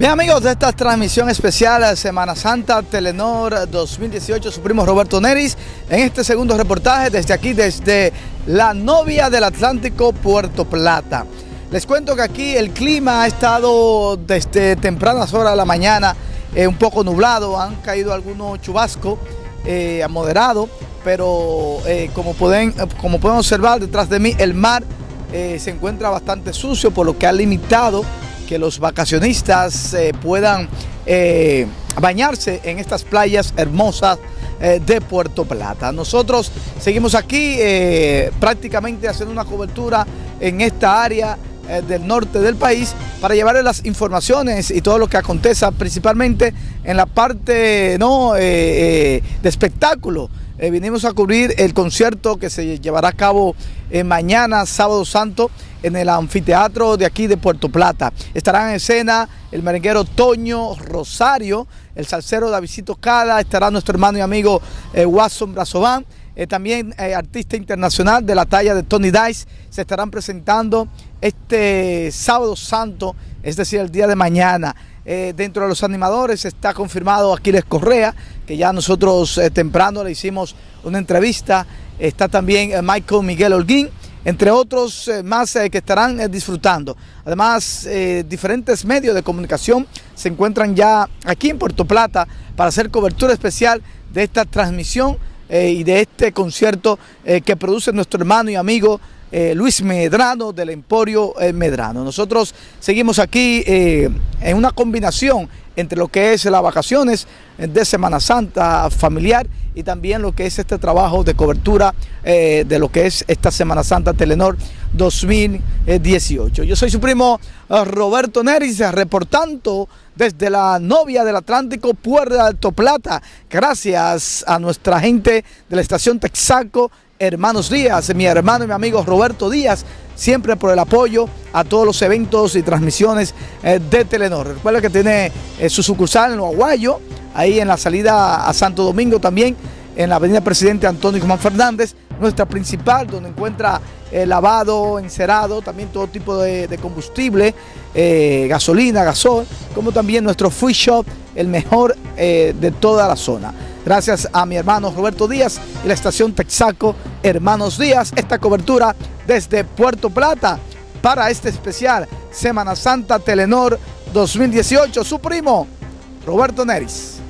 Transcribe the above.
Bien amigos de esta transmisión especial Semana Santa Telenor 2018, su primo Roberto Neris, en este segundo reportaje desde aquí, desde la novia del Atlántico, Puerto Plata. Les cuento que aquí el clima ha estado desde tempranas horas de la mañana eh, un poco nublado, han caído algunos chubascos eh, moderados, pero eh, como, pueden, como pueden observar detrás de mí el mar eh, se encuentra bastante sucio, por lo que ha limitado que los vacacionistas eh, puedan eh, bañarse en estas playas hermosas eh, de Puerto Plata. Nosotros seguimos aquí prácticamente haciendo una cobertura en esta área del norte del país para llevarles las informaciones y todo lo que acontece principalmente en la parte ¿no? de espectáculo. Vinimos a cubrir el concierto que se llevará a cabo mañana, sábado santo, en el anfiteatro de aquí de Puerto Plata. Estarán en escena el merenguero Toño Rosario, el salsero Davidito Cala, estará nuestro hermano y amigo eh, Watson Brazován, eh, también eh, artista internacional de la talla de Tony Dice, se estarán presentando este sábado santo, es decir, el día de mañana. Eh, dentro de los animadores está confirmado Aquiles Correa, que ya nosotros eh, temprano le hicimos una entrevista, está también eh, Michael Miguel Holguín, entre otros más que estarán disfrutando. Además, diferentes medios de comunicación se encuentran ya aquí en Puerto Plata para hacer cobertura especial de esta transmisión y de este concierto que produce nuestro hermano y amigo Luis Medrano del Emporio Medrano. Nosotros seguimos aquí en una combinación entre lo que es las vacaciones de Semana Santa familiar y también lo que es este trabajo de cobertura eh, de lo que es esta Semana Santa Telenor 2018. Yo soy su primo eh, Roberto Neris, reportando desde la novia del Atlántico, Puerto Alto Plata, gracias a nuestra gente de la estación Texaco, Hermanos Díaz, mi hermano y mi amigo Roberto Díaz, siempre por el apoyo a todos los eventos y transmisiones eh, de Telenor. Recuerda que tiene eh, su sucursal en Aguayo, ahí en la salida a Santo Domingo también, en la avenida Presidente Antonio Guzmán Fernández, nuestra principal, donde encuentra eh, lavado, encerado, también todo tipo de, combustible, gasolina, gasol, como también nuestro free shop, el mejor de toda la zona. Gracias a mi hermano Roberto Díaz y la estación Texaco Hermanos Díaz, esta cobertura desde Puerto Plata para este especial Semana Santa Telenor 2018. Su primo, Roberto Neris.